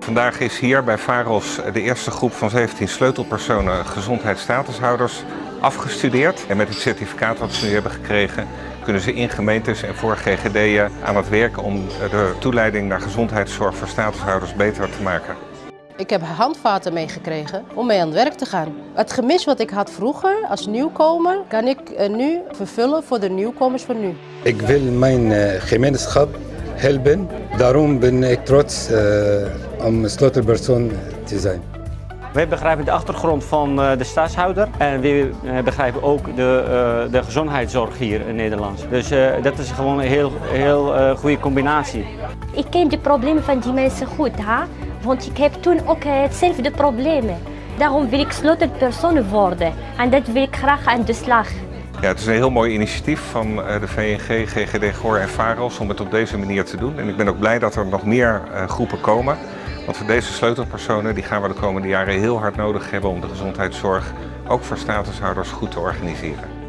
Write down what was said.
Vandaag is hier bij VAROS de eerste groep van 17 sleutelpersonen gezondheidsstatushouders afgestudeerd. En met het certificaat wat ze nu hebben gekregen kunnen ze in gemeentes en voor GGD'en aan het werk om de toeleiding naar gezondheidszorg voor statushouders beter te maken. Ik heb handvaten meegekregen om mee aan het werk te gaan. Het gemis wat ik had vroeger als nieuwkomer kan ik eh, nu vervullen voor de nieuwkomers van nu. Ik wil mijn eh, gemeenschap helpen. Daarom ben ik trots uh, om sleutelpersoon te zijn. Wij begrijpen de achtergrond van de staatshouder en we begrijpen ook de, de gezondheidszorg hier in Nederland. Dus dat is gewoon een heel, heel goede combinatie. Ik ken de problemen van die mensen goed, hè? want ik heb toen ook hetzelfde problemen. Daarom wil ik sleutelpersoon worden en dat wil ik graag aan de slag. Ja, het is een heel mooi initiatief van de VNG, GGD Goor en VAROS om het op deze manier te doen. En ik ben ook blij dat er nog meer groepen komen. Want voor deze sleutelpersonen die gaan we de komende jaren heel hard nodig hebben om de gezondheidszorg ook voor statushouders goed te organiseren.